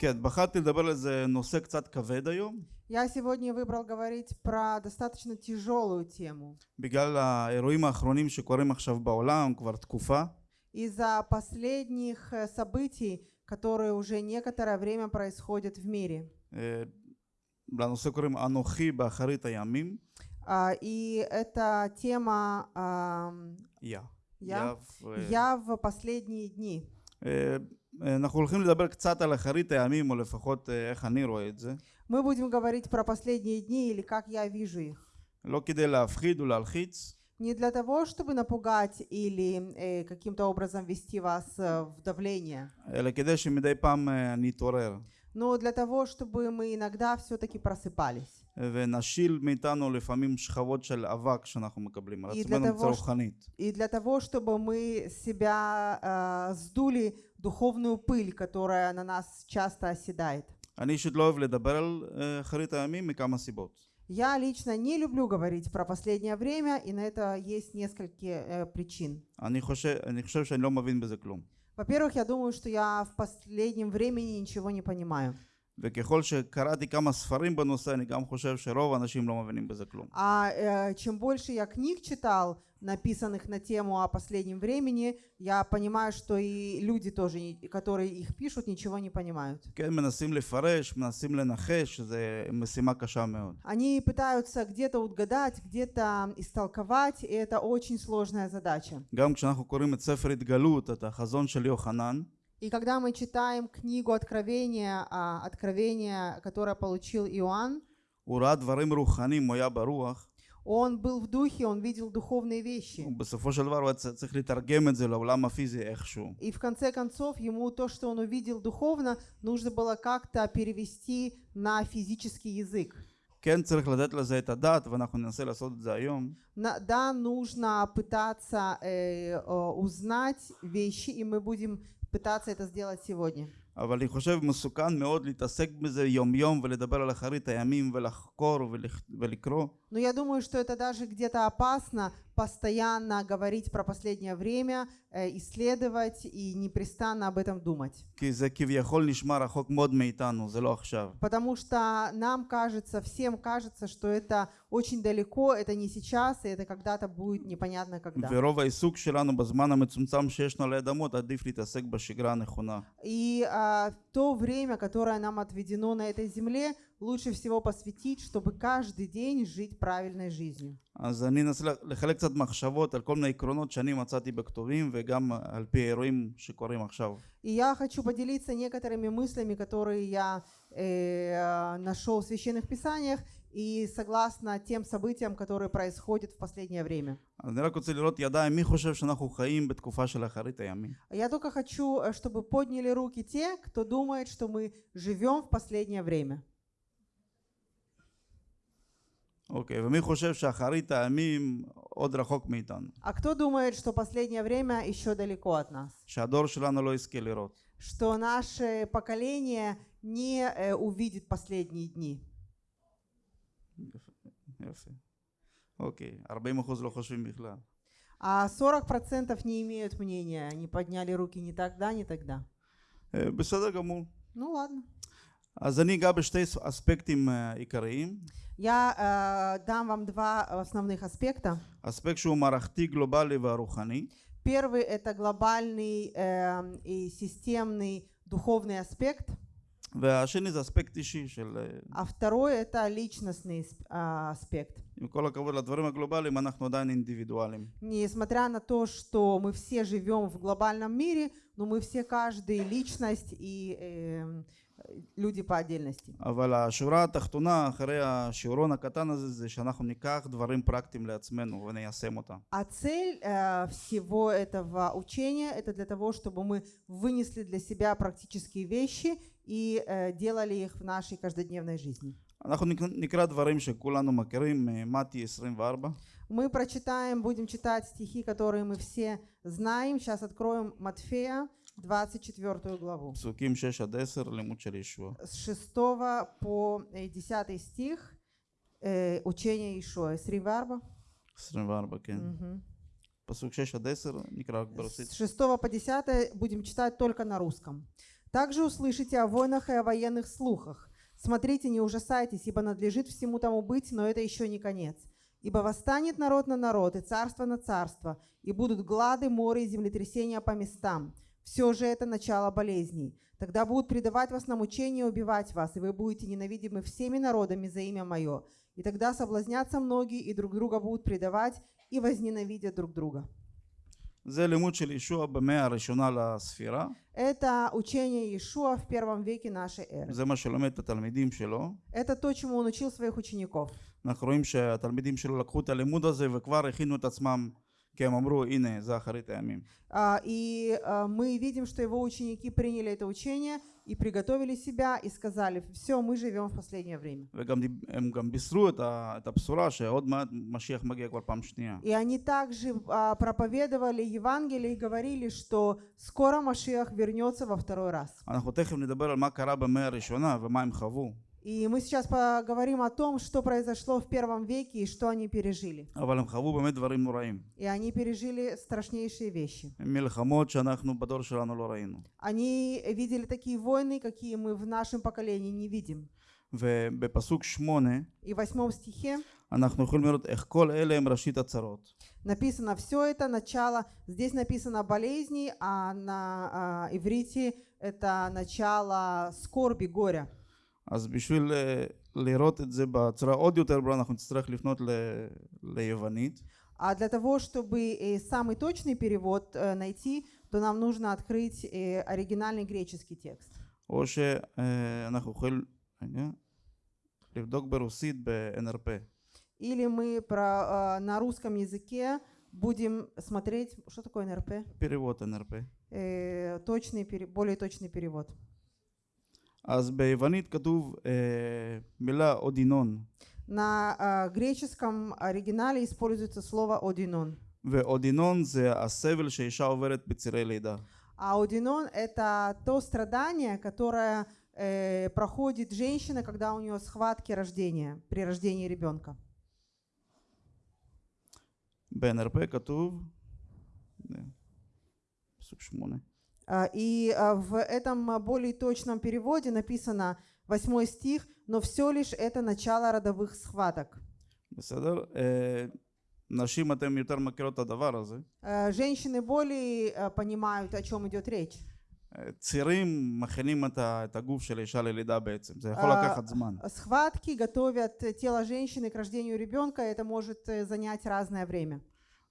כן, בחרתי לדבר על איזה נושא קצת כבד היום, Я сегодня выбрал говорить про достаточно тяжелую тему. בגלל האירועים האחרונים שקורים עכשיו בעולם כבר תקופה. Из-за последних э, событий, которые уже некоторое время происходят в мире. אה, לנושא קוראים אנוכי באחרית הימים. А, И эта тема ам, יא. Я? יא ו- «Я в последние дни». אה, אנחנו הולכים לדבר קצת על אחרית הימים, או לפחות אה, איך אני רואה את זה. Мы будем говорить про последние дни или как я вижу их. לא כדי להפחיד ולהלחיץ, Не для того, чтобы напугать или э, каким-то образом ввести вас э, в давление, אלא כדי שמדי פעם אה, נתעורר, но для того, чтобы мы иногда все-таки просыпались. ונשיל מאיתנו לפעמים שכבות של אבק שאנחנו מקבלים על И עצמנו для מבחינה того, רוחנית. И для того, чтобы мы с себя э, сдули духовную пыль, которая на нас часто оседает. אני אישית לא אוהב לדבר על אה, אחרית הימים מכמה סיבות. Я лично не люблю говорить про последнее время, и на это есть несколько э, причин. אני חושב, אני חושב שאני לא מבין בזה כלום. Во-первых, я думаю, что я в последнем времени ничего не понимаю. וככל שקראתי כמה ספרים בנושא, אני גם חושב שרוב האנשים לא מבינים בזה כלום. А э, чем больше я книг читал, написанных на тему о последнем времени, я понимаю, что и люди тоже, не- которые их пишут, ничего не понимают. כן, מנסים לפרש, מנסים לנחש, שזו משימה קשה מאוד. Они пытаются где-то угадать, где-то истолковать, и это очень сложная задача. גם כשאנחנו קוראים את ספר התגלות, את החזון של יוחנן, И когда мы читаем книгу Откровения, а, Откровение, которое получил Иоанн, הוא ראה דברים רוחניים, הוא היה ברוח, он был в духе, он видел духовные вещи. ובסופו של דבר הוא היה צ- צריך לתרגם את זה לעולם הפיזי איכשהו. И в конце концов ему то, что он увидел духовно, нужно было как-то перевести на физический язык. כן צריך לתת לזה את הדעת, ואנחנו ננסה לעשות את זה היום, На- да, нужно пытаться э, э, узнать вещи, и мы будем пытаться это сделать сегодня. אבל אני חושב מסוכן מאוד להתעסק בזה יום יום ולדבר על אחרית הימים ולחקור ולכ- ולקרוא. но я думаю, что это даже где-то опасно постоянно говорить про последнее время, э, исследовать и непрестанно об этом думать. Потому что нам кажется, всем кажется, что это очень далеко, это не сейчас, и это когда-то будет непонятно когда. И а, то время, которое нам отведено на этой земле, лучше всего посвятить, чтобы каждый день жить правильной жизнью. אז אני אנסה לחלק קצת מחשבות על כל מיני עקרונות שאני מצאתי בכתובים וגם על פי האירועים שקורים עכשיו. И я хочу поделиться некоторыми мыслями, которые я э, нашел в священных писаниях и согласно тем событиям, которые происходят в последнее время. אז אני רק רוצה לראות ידיים, מי חושב שאנחנו חיים בתקופה של אחרית הימים? Я только хочу, э, чтобы подняли руки те, кто думает, что мы живем в последнее время. אוקיי, ומי חושב שאחרית הימים עוד רחוק מאיתנו? А кто думает, что последнее время еще далеко от нас? שהדור שלנו לא יזכה לראות. Что наше поколение не э, увидит последние дни? יפה. אוקיי, 40% לא חושבים בכלל. А 40% не имеют мнения, они подняли руки ни тогда, ни тогда. אה, בסדר גמור. Ну ладно. אז אני אגע בשתי אספקטים אה, עיקריים. Я э, дам вам два основных аспекта. אספקט שהוא מערכתי, גלובלי והרוחני. Первый это глобальный э, и системный духовный аспект, והשני זה אספקט אישי של... אה, а второй это личностный сп- а, аспект. עם כל הכבוד לדברים הגלובליים, אנחנו עדיין אינדיבידואלים. Несмотря на то, что мы все живем в глобальном мире, но мы все каждый личность и э, люди по отдельности. אבל השורה התחתונה אחרי השיעורון הקטן הזה זה שאנחנו ניקח דברים פרקטיים לעצמנו וניישם אותם. А цель э, всего этого учения это для того, чтобы мы вынесли для себя практические вещи и э, делали их в нашей каждодневной жизни. אנחנו נק- נקרא דברים שכולנו מכירים, אה, מתי 24, Мы прочитаем, будем читать стихи, которые мы все знаем. Сейчас откроем Матфея, 24 главу. Псуким 6-10. С 6 по э, 10 стих э, учение Ишуа. 24? 24, כן. Пасук 6-10, Никрак С 6 по 10 будем читать только на русском. Также услышите о войнах и о военных слухах. Смотрите, не ужасайтесь, ибо надлежит всему тому быть, но это еще не конец. Ибо восстанет народ на народ, и царство на царство, и будут глады, море и землетрясения по местам. Все же это начало болезней. Тогда будут предавать вас на мучение и убивать вас, и вы будете ненавидимы всеми народами за имя Мое. И тогда соблазнятся многие, и друг друга будут предавать, и возненавидят друг друга. זה לימוד של ישוע במאה הראשונה לספירה, Это учение Иешуа в первом веке нашей эры. זה מה שלומד את התלמידים שלו. Это то, чему он учил своих учеников. אנחנו רואים שהתלמידים שלו לקחו את הלימוד הזה וכבר הכינו את עצמם, и а, а, мы видим, что его ученики приняли это учение и приготовили себя и сказали, все, мы живем в последнее время. И они также а, проповедовали Евангелие и говорили, что скоро Машиах вернется во второй раз. אנחנו תכף נדבר על מה קרה במאה הראשונה ומה הם חוו, И мы сейчас поговорим о том, что произошло в первом веке и что они пережили. אבל הם חוו באמת דברים נוראים. И они пережили страшнейшие вещи. מלחמות שאנחנו בדור שלנו לא ראינו. Они видели такие войны, какие мы в нашем поколении не видим. ובפסוק שמונה И в восьмом стихе אנחנו יכולים לראות איך כל אלה הם ראשית הצרות. написано все это начало. Здесь написано болезни, а на а, иврите это начало скорби, горя. אז בשביל אה, לראות את זה בצורה עוד יותר ברורה אנחנו נצטרך לפנות ל... ליוונית. А для того, чтобы э, самый точный перевод э, найти, то нам нужно открыть э, оригинальный греческий текст. או שאנחנו יכולים רגע, לבדוק ברוסית ב-NRP. Или мы про, э, на русском языке будем смотреть, что такое НРП? перевод NRP. Э, точный, пере- более точный перевод. אז ביוונית כתוב אה, מילה אודינון, На э, греческом оригинале используется слово «одинон». ואודינון זה הסבל שאישה עוברת בצירי לידה. А одинон – это то страдание, которое э, проходит женщина, когда у нее схватки рождения, при рождении ребенка. ב-NRP כתוב, אה, פסוק שמונה, А, И а, в этом а, более точном переводе написано восьмой стих, но все лишь это начало родовых схваток. בסדר? אה, נשים אתם יותר מכירות את הדבר הזה. Э, Женщины более а, понимают, о чем идет речь. אה, צירים מכינים את ה- את הגוף של האישה ללידה בעצם, זה יכול אה, לקחת זמן. Схватки готовят э, тело женщины к рождению ребенка, это может э, занять разное время.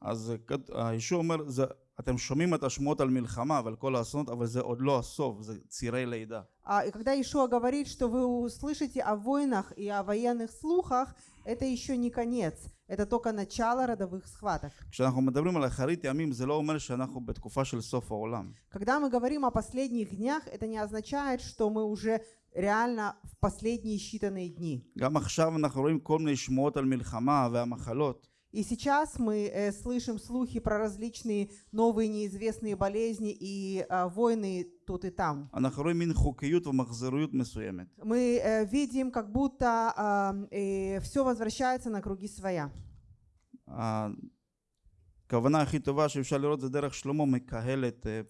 אז אה, כת- הישוע אומר, זה, אתם שומעים את השמועות על מלחמה ועל כל האסונות, אבל זה עוד לא הסוף, זה צירי לידה. А, И когда Ишуа говорит, что вы услышите о войнах и о военных слухах, это еще не конец, это только начало родовых схваток. כשאנחנו מדברים על אחרית ימים, זה לא אומר שאנחנו בתקופה של סוף העולם. Когда мы говорим о последних днях, это не означает, что мы уже реально в последние считанные дни. גם עכשיו אנחנו רואים כל מיני שמועות על מלחמה והמחלות. И сейчас мы э, слышим слухи про различные новые неизвестные болезни и э, войны тут и там. אנחנו רואים מין חוקיות ומחזוריות מסוימת. Мы э, видим, как будто все возвращается на круги своя. הכוונה הכי טובה שאפשר לראות זה דרך שלמה מקהלת אה,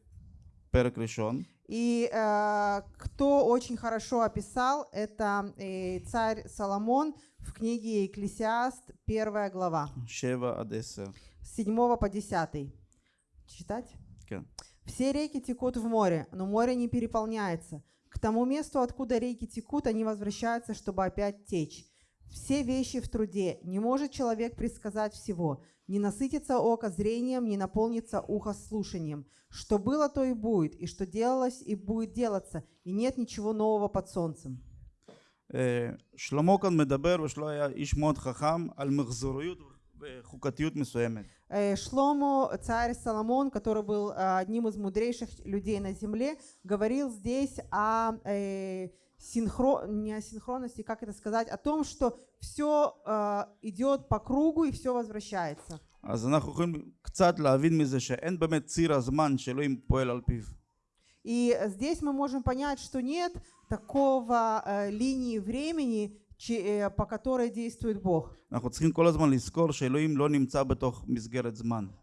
פרק ראשון. И э, кто очень хорошо описал, это э, царь Соломон в книге Екклесиаст, первая глава. 7 по 10. Читать? Okay. Все реки текут в море, но море не переполняется. К тому месту, откуда реки текут, они возвращаются, чтобы опять течь. Все вещи в труде. Не может человек предсказать всего. Не насытится око зрением, не наполнится ухо слушанием. Что было, то и будет, и что делалось, и будет делаться, и нет ничего нового под солнцем. אה, שלמה כאן מדבר, ושלמה היה איש מאוד חכם, על מחזוריות וחוקתיות מסוימת. Э, Шломо, царь Соломон, который был э, одним из мудрейших людей на земле, говорил здесь о э, синхро... не о синхронности, как это сказать, о том, что все идет по кругу и все возвращается. אז אנחנו יכולים קצת להבין מזה שאין באמת ציר הזמן שאלוהים פועל על פיו. И здесь мы можем понять, что нет такого э, линии времени, э, по которой действует Бог.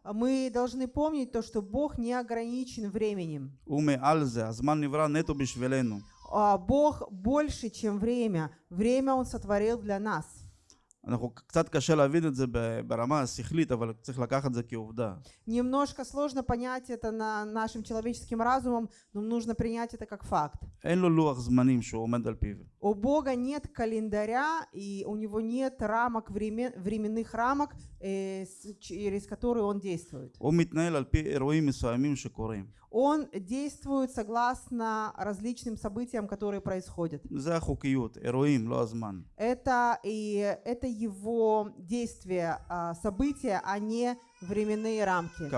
А мы должны помнить то, что Бог не ограничен временем. А Бог больше, чем время. Время Он сотворил для нас. אנחנו קצת קשה להבין את זה ב- ברמה השכלית, אבל צריך לקחת את זה כעובדה. Немножко сложно понять это на нашим человеческим разумом, но нужно принять это как факт. אין לו לוח זמנים שהוא עומד על פיו. У Бога нет календаря, и у Него нет рамок, времен- временных рамок, э, с- через которые Он действует. הוא מתנהל על פי אירועים מסוימים שקורים. он действует согласно различным событиям, которые происходят. Это, и, это его действия, а, события, а не временные рамки.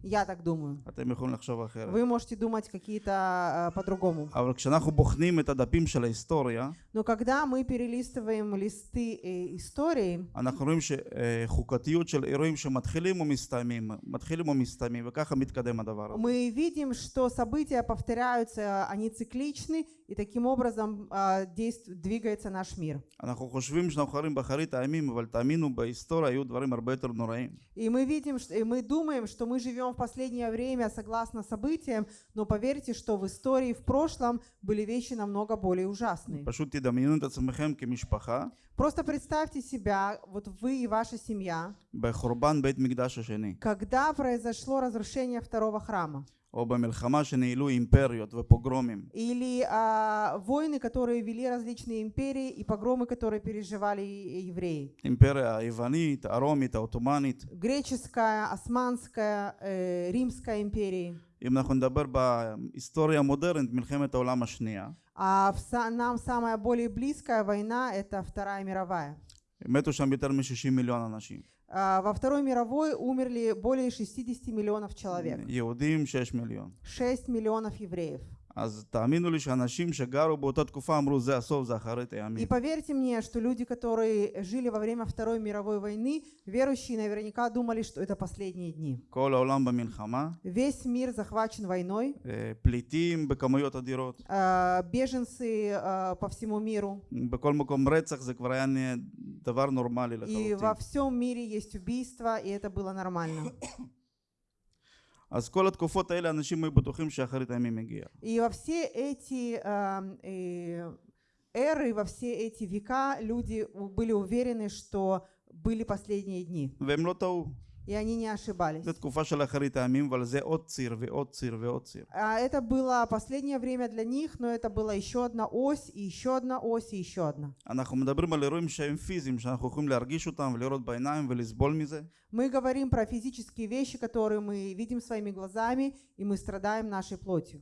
כמובן זה לדעתי, Я так думаю. אתם יכולים לחשוב אחרת. Вы можете думать какие-то а, по-другому. אבל כשאנחנו בוחנים את הדפים של ההיסטוריה, Но когда мы перелистываем листы э, истории, אנחנו רואים שחוקתיות של אירועים שמתחילים ומסתיימים, מתחילים ומסתיימים, וככה מתקדם הדבר הזה. мы видим, что события повторяются, они цикличны, и таким образом а, действ- двигается наш мир. אנחנו חושבים שאנחנו חיים באחרית הימים, אבל תאמינו, בהיסטוריה היו דברים הרבה יותר נוראים. И мы видим, что, и мы думаем, что мы живем в последнее время согласно событиям, но поверьте, что в истории в прошлом были вещи намного более ужасные. Просто представьте себя, вот вы и ваша семья, когда произошло разрушение второго храма. או במלחמה שניהלו אימפריות ופוגרומים. или а, войны, которые вели различные империи, и погромы, которые переживали и- евреи. אימפריה היוונית, הרומית, העות'מאנית. Греческая, османская, э, римская империи. אם אנחנו נדבר בהיסטוריה המודרנית, מלחמת העולם השנייה, А в са- нам самая более близкая война – это Вторая мировая. מתו שם יותר מ-60 מיליון אנשים. А, во Второй мировой умерли более 60 миллионов человек. Иудим 6 миллион. 6 миллионов евреев. אז תאמינו לי שאנשים שגרו באותה תקופה אמרו זה הסוף, זה אחרית И הימים. поверьте мне, что люди, которые жили во время Второй мировой войны, верующие наверняка думали, что это последние дни. כל העולם במלחמה, Весь мир захвачен войной, אה, פליטים בכמויות אדירות. а, беженцы а, по всему миру. בכל מקום רצח זה כבר היה נהיה דבר נורמלי И во לחלוטין. всем мире есть убийства, и это было нормально. אז כל התקופות האלה אנשים היו בטוחים שאחרית הימים הגיעה. И во все эти ам, э, эры, во все эти века люди у- были уверены, что были последние дни. И они не ошибались. А это было последнее время для них, но это была еще одна ось, и еще одна ось, и еще одна. Мы говорим про физические вещи, которые мы видим своими глазами, и мы страдаем нашей плотью.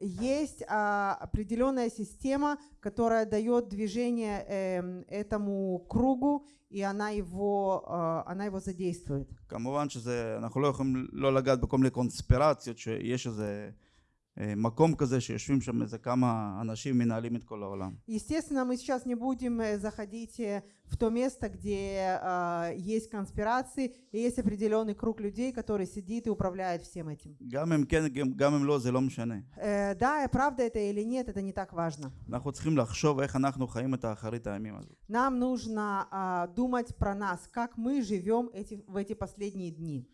Есть а, определенная система, которая дает движение эм, этому кругу, и она его, а, она его задействует. כמובן שזה, אנחנו לא יכולים לא לגעת בכל מיני קונספירציות, שיש איזה אה, מקום כזה שיושבים שם איזה כמה אנשים מנהלים את כל העולם. Естественно, мы сейчас не будем э, заходить э, в то место, где а, есть конспирации, и есть определенный круг людей, который сидит и управляет всем этим. גם אם כן, גם, גם אם לא, זה לא משנה. Э, да, правда это или нет, это не так важно. אנחנו צריכים לחשוב איך אנחנו חיים את האחרית הימים הזאת. Нам нужно а, думать про нас, как мы живем эти, в эти последние дни.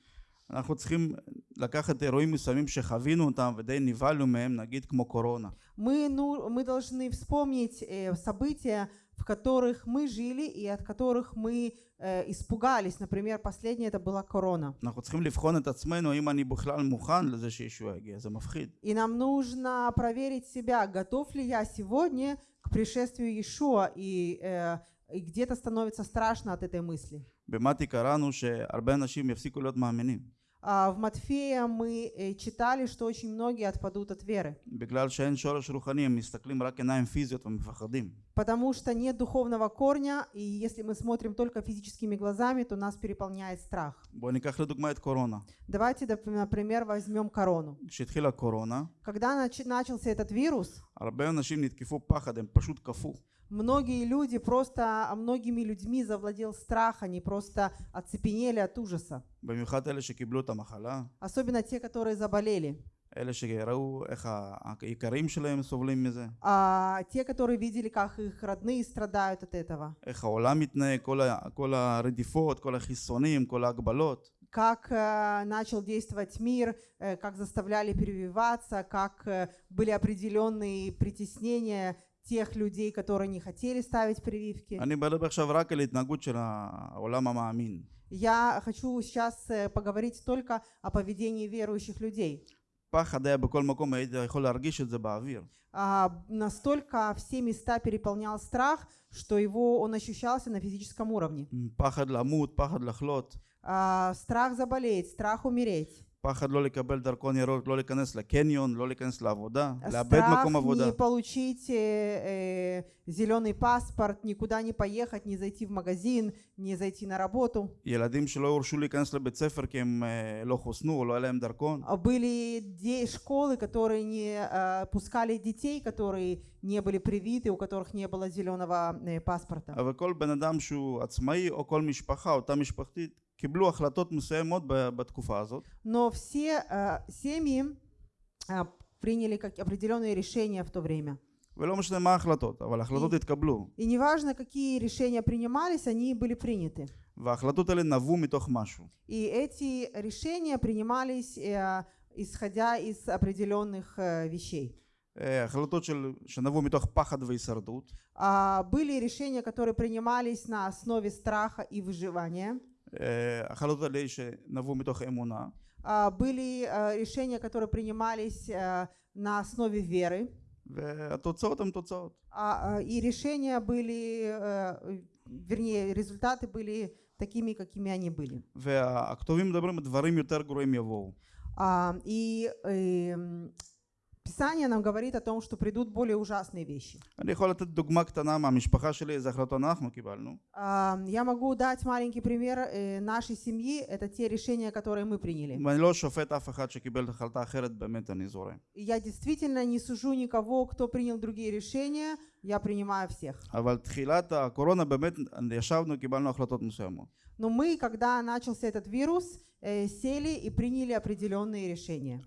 אנחנו צריכים לקחת אירועים מסוימים שחווינו אותם ודי נבהלנו מהם, נגיד כמו קורונה. Мы, ну, мы должны вспомнить э, события, в которых мы жили и от которых мы э, испугались. Например, последнее это была корона. אנחנו צריכים לבחון את עצמנו האם אני בכלל מוכן לזה שישוע יגיע, זה מפחיד. И нам нужно проверить себя, готов ли я сегодня к пришествию Иешуа, и, э, и где-то становится страшно от этой мысли. במתי קראנו שהרבה אנשים יפסיקו להיות מאמינים, А А, в Матфея мы э, читали, что очень многие отпадут от веры. Потому что нет духовного корня, и если мы смотрим только физическими глазами, то нас переполняет страх. Давайте, например, возьмем корону. Когда начался этот вирус, הרבה אנשים נתקפו פחד, הם פשוט קפוא. многие люди просто, а многими людьми завладел страх, они просто оцепенели от ужаса. במיוחד אלה שקיבלו את המחלה, Особенно те, которые заболели. אלה שראו איך ה- האיכרים שלהם סובלים מזה, А те, которые видели, как их родные страдают от этого, איך העולם מתנהג, כל, ה- כל הרדיפות, כל החיסונים, כל ההגבלות. как э, начал действовать мир, э, как заставляли прививаться, как э, были определенные притеснения тех людей, которые не хотели ставить прививки. אני מדבר עכשיו רק על התנהגות של העולם המאמין. Я хочу сейчас э, поговорить только о поведении верующих людей. פחד היה בכל מקום, היית יכול להרגיש את זה באוויר. А, настолько все места переполнял страх, что его он ощущался на физическом уровне. פחד למות, פחד לחלות, А, страх заболеть, страх умереть, פחד לא לקבל דרכון ירוק, לא להיכנס לקניון, לא להיכנס לעבודה, לאבד страх מקום עבודה. не получить э, зеленый паспорт, никуда не поехать, не зайти в магазин, не зайти на работу. ילדים שלא הורשו להיכנס לבית ספר כי הם אה, לא חוסנו או לא היה להם דרכון. А Были де- школы, которые не э, пускали детей, которые не были привиты, у которых не было зеленого э, паспорта. אבל כל בן אדם שהוא עצמאי או כל משפחה, אותה משפחתית, קיבלו החלטות מסוימות ב- בתקופה הזאת. Но все э, семьи э, приняли как определенные решения в то время. ולא משנה מה ההחלטות, אבל ההחלטות התקבלו. И неважно, какие решения принимались, они были приняты. וההחלטות האלה נבעו מתוך משהו. И эти решения принимались, э, исходя из определенных э, вещей. אה, החלטות של, שנבעו מתוך פחד והישרדות, А, Были решения, которые принимались на основе страха и выживания. אה, החלטות האלה שנבעו מתוך אמונה, А, Были э, решения, которые принимались э, на основе веры. והתוצאות הן תוצאות. А, а, И решения были, э, вернее, результаты были такими, какими они были. והכתובים מדברים על דברים יותר גרועים יבואו. А, И эм, Писание нам говорит о том, что придут более ужасные вещи. Я могу дать маленький пример э, нашей семьи. Это те решения, которые мы приняли. Я действительно не сужу никого, кто принял другие решения. Я принимаю всех. Но мы, когда начался этот вирус, э, сели и приняли определенные решения.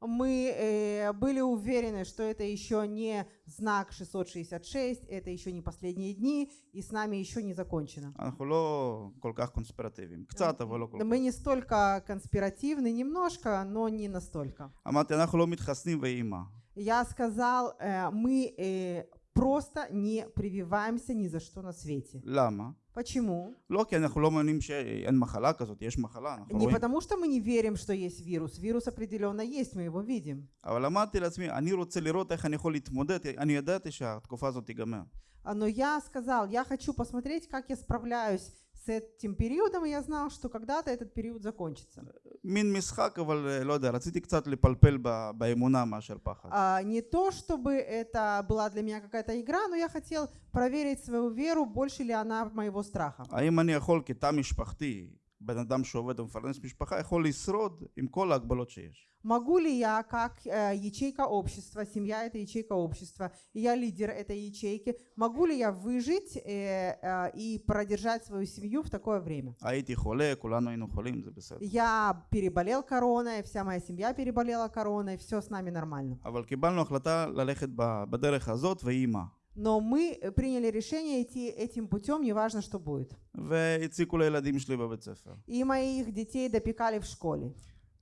Мы э, были уверены, что это еще не знак 666, это еще не последние дни, и с нами еще не закончено. Мы не столько конспиративны, немножко, но не настолько. Я сказал, э, мы э, просто не прививаемся ни за что на свете. למה? Почему? לא כי אנחנו לא מאמינים שאין מחלה כזאת, יש מחלה, אנחנו Не רואים. потому, что мы не верим, что есть вирус. Вирус определенно есть, мы его видим. אבל אמרתי לעצמי, אני רוצה לראות איך אני יכול להתמודד, אני ידעתי שהתקופה הזאת תיגמר. А, Но я сказал, я хочу посмотреть, как я справляюсь с этим периодом, и я знал, что когда-то этот период закончится. מין משחק, אבל אה, לא יודע, רציתי קצת לפלפל ב- באמונה מאשר פחד. А, Не то, чтобы это была для меня какая-то игра, но я хотел проверить свою веру, больше ли она моего страха. האם אני יכול כתא משפחתי, בן אדם שעובד ומפרנס משפחה, יכול לשרוד עם כל ההגבלות שיש. Могу ли я, как э, ячейка общества, семья – это ячейка общества, и я лидер этой ячейки, могу ли я выжить э, э, и продержать свою семью в такое время? Я переболел короной, вся моя семья переболела короной, все с нами нормально. Но мы приняли решение идти этим путем, неважно, что будет. И моих детей допекали в школе.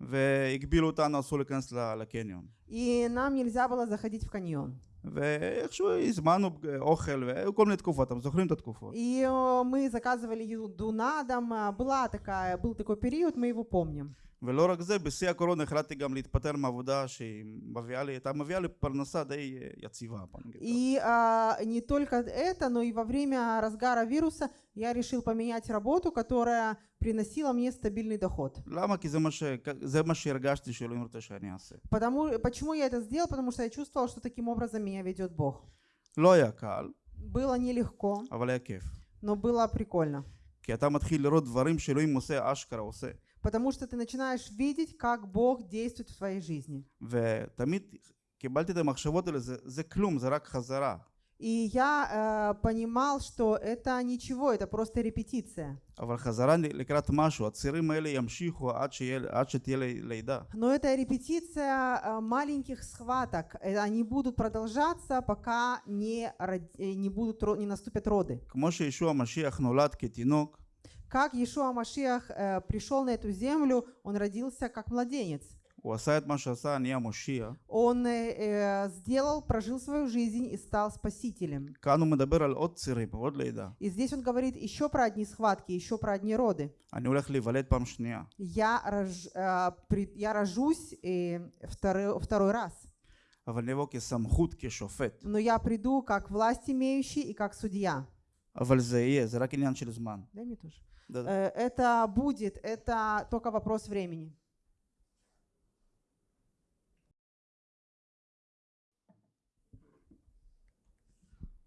והגבילו אותנו, אסור להיכנס ל- לקניון. И нам нельзя было заходить в каньон. ואיכשהו הזמנו אוכל, והיו כל מיני תקופות, אתם זוכרים את התקופות. И э, мы заказывали еду на дом. а, Была такая, был такой период, мы его помним. ולא רק זה, בשיא הקורונה החלטתי גם להתפטר מעבודה שהיא מביאה לי, הייתה מביאה לי פרנסה די אה, יציבה. בוא נגיד ככה. И а, не только это, но и во время разгара вируса я решил поменять работу, которая приносила мне стабильный доход. למה? כי זה מה, ש... זה מה שהרגשתי שאלוהים רוצה שאני אעשה. Потому, почему я это сделал? Потому что я чувствовал, что таким образом меня ведет Бог. לא היה קל, Было нелегко, אבל היה כיף. но было прикольно. כי אתה מתחיל לראות דברים שאלוהים עושה, אשכרה עושה. Потому что ты начинаешь видеть, как Бог действует в твоей жизни. ותמיד קיבלתי את המחשבות האלה, זה, זה כלום, זה רק חזרה. И я э, понимал, что это ничего, это просто репетиция. Но это репетиция э, маленьких схваток. Э, они будут продолжаться, пока не, э, не, будут, не наступят роды. Как Иешуа Машиах э, пришел на эту землю, он родился как младенец. הוא עשה את מה שעשה, נהיה מושיע. Он э, э, сделал, прожил свою жизнь и стал спасителем. כאן הוא מדבר על עוד צירים, עוד לידה. И здесь он говорит еще про одни схватки, еще про одни роды. אני הולך להיוולד פעם שנייה. Я, рож- э, при- я рожусь э, второй, второй раз, אבל אני אבוא כסמכות, כשופט. но я приду как власть имеющий и как судья. אבל זה יהיה, זה רק עניין של זמן. Дай мне тоже. Да- да. Э, Это будет, это только вопрос времени.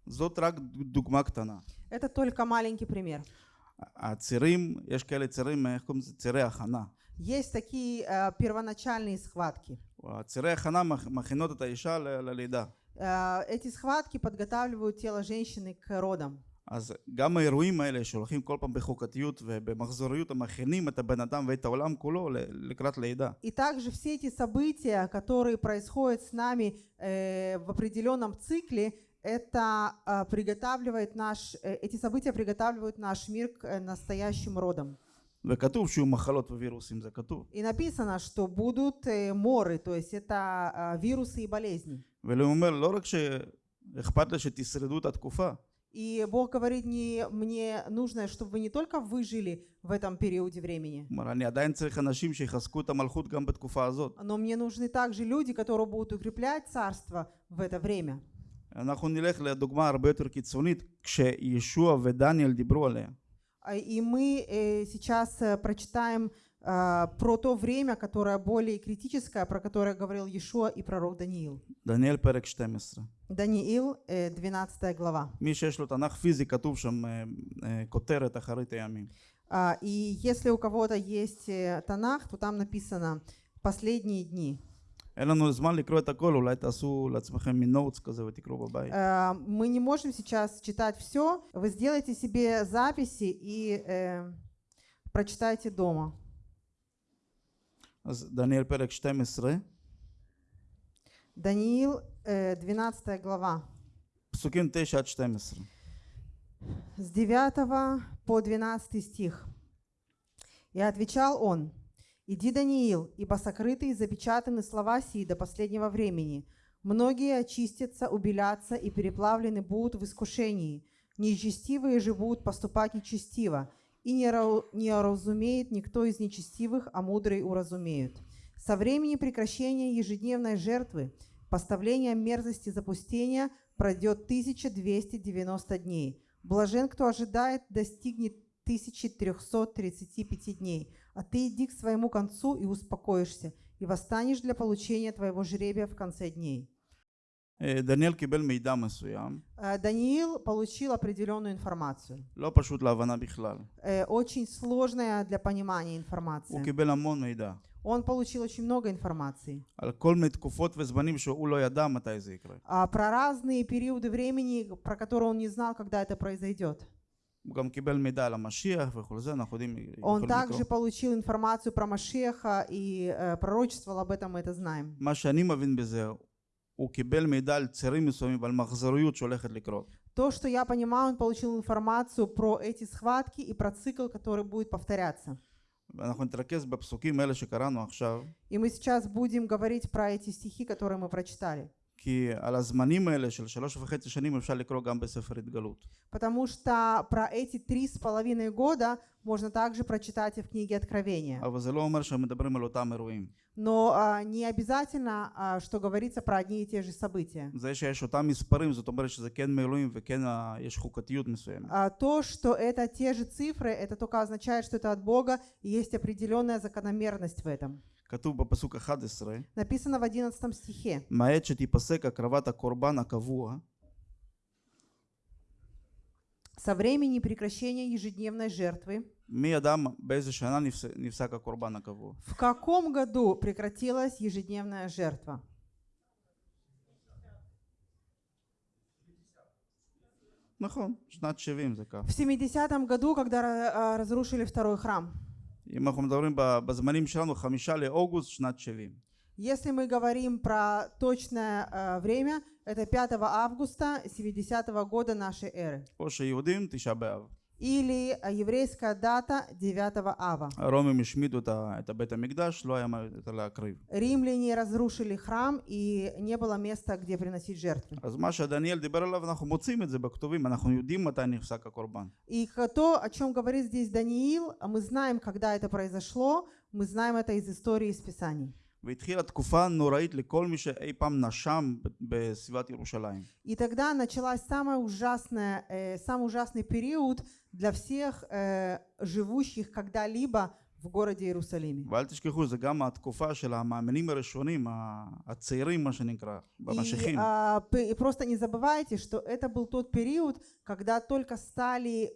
זאת רק דוגמה קטנה. Это только маленький пример. הצירים, יש כאלה צירים, איך קוראים לזה? צירי הכנה. Есть такие э, первоначальные схватки. צירי הכנה מכ- מכינות את האישה ל- ללידה. Э, Эти схватки подготавливают тело женщины к родам. אז גם האירועים האלה שהולכים כל פעם בחוקתיות ובמחזוריות, הם מכינים את הבן אדם ואת העולם כולו ל- לקראת לידה. И также все эти события, которые происходят с нами э, в определенном цикле, это а, приготавливает наш, э, эти события приготавливают наш мир к э, настоящим родам. И написано, что будут э, моры, то есть это а, вирусы и болезни. И Бог говорит, не, мне нужно, чтобы вы не только выжили в этом периоде времени, но мне нужны также люди, которые будут укреплять царство в это время. אנחנו נלך לדוגמה הרבה יותר קיצונית, כשישוע ודניאל דיברו עליה. А, И мы э, сейчас э, прочитаем а, про то время, которое более критическое, про которое говорил Иешуа и пророк Даниил. דניאל פרק 12. Даниил, э, 12 глава. מי שיש לו תנ"ך פיזי, כתוב שם אה, אה, כותרת אחרית הימים. А, И если у кого-то есть э, Танах, то там написано «последние дни». אין לנו זמן לקרוא את הכל, אולי תעשו לעצמכם מין נוטס כזה ותקראו בבית. Э, Мы не можем сейчас читать все. Вы сделайте себе записи и э, прочитайте дома. אז דניאל פרק 12, Даниил, э, 12 глава. פסוקים 9 עד 12. с 9 по 12 стих. И отвечал он, «Иди, Даниил, ибо сокрыты и запечатаны слова сии до последнего времени. Многие очистятся, убелятся и переплавлены будут в искушении. Нечестивые же будут поступать нечестиво, и не, уразумеет никто из нечестивых, а мудрые уразумеют. Со времени прекращения ежедневной жертвы, поставления мерзости запустения, пройдет 1290 дней. Блажен, кто ожидает, достигнет 1335 дней. А ты иди к своему концу и успокоишься, и восстанешь для получения твоего жребия в конце дней. אה, דניאל קיבל מידע מסוים, Э, Даниил получил определенную информацию. לא פשוט להבנה בכלל. Э, Очень сложная для понимания הוא информация. קיבל המון מידע. Он получил очень много информации. על כל מיני תקופות וזמנים שהוא לא ידע מתי זה יקרה. А про разные периоды времени, про которые он не знал, когда это произойдет. Он יכולים также לקרוא. получил информацию про Машеха и э, пророчествовал об этом, мы это знаем. מה שאני מבין בזה, הוא קיבל מידע על צירים מסוימים ועל מחזוריות שהולכת לקרות. То, что я понимаю, он получил информацию про эти схватки и про цикл, который будет повторяться. ואנחנו נתרכז בפסוקים האלה שקראנו עכשיו, И мы сейчас будем говорить про эти стихи, которые мы прочитали. כי על הזמנים האלה של שלוש וחצי שנים אפשר לקרוא גם בספר התגלות. Потому что про эти три с половиной года можно также прочитать и в книге Откровения. אבל זה לא אומר שמדברים על אותם אירועים. Но а, не обязательно, а, что говорится про одни и те же события. זה שיש אותם מספרים זאת אומרת שזה כן מאלוהים וכן ה- יש חוקתיות מסוימת. А то, что это те же цифры, это только означает, что это от Бога, и есть определенная закономерность в этом. כתוב בפסוק 11, Написано в 11 стихе. מהעת שתיפסק הקרבת הקורבן הקבוע, Со времени прекращения ежедневной жертвы, מי ידע באיזה שנה נפס- נפסק הקורבן הקבוע? в каком году прекратилась ежедневная жертва? נכון, שנת 70 זה כך. В 70-м году, когда ра- а, разрушили второй храм. אם אנחנו מדברים ב- בזמנים שלנו, חמישה לאוגוסט שנת 70. Если мы говорим про точное э, время, это 5 августа 70 года нашей эры. או שיהודים, תשעה באב. Или э, еврейская дата 9 ава. הרומים השמידו את ה- את הבית המקדש, לא היה מה יותר להקריב. Римляне разрушили храм, и не было места, где приносить жертвы. אז מה שדניאל דיבר עליו, אנחנו מוצאים את זה בכתובים, אנחנו יודעים מתי נפסק הקורבן. И к- то, о чем говорит здесь Даниил, а мы знаем, когда это произошло, мы знаем это из истории из Писаний. והתחילה תקופה נוראית לכל מי שאי פעם נשם ב- בסביבת ירושלים. И тогда началась самая ужасная, э, самый ужасный период для всех э, живущих когда-либо в городе Иерусалиме. ואל תשכחו, זה גם התקופה של המאמינים הראשונים, ה- הצעירים מה שנקרא, И, במשיחים. а, п- и просто не забывайте, что это был тот период, когда только стали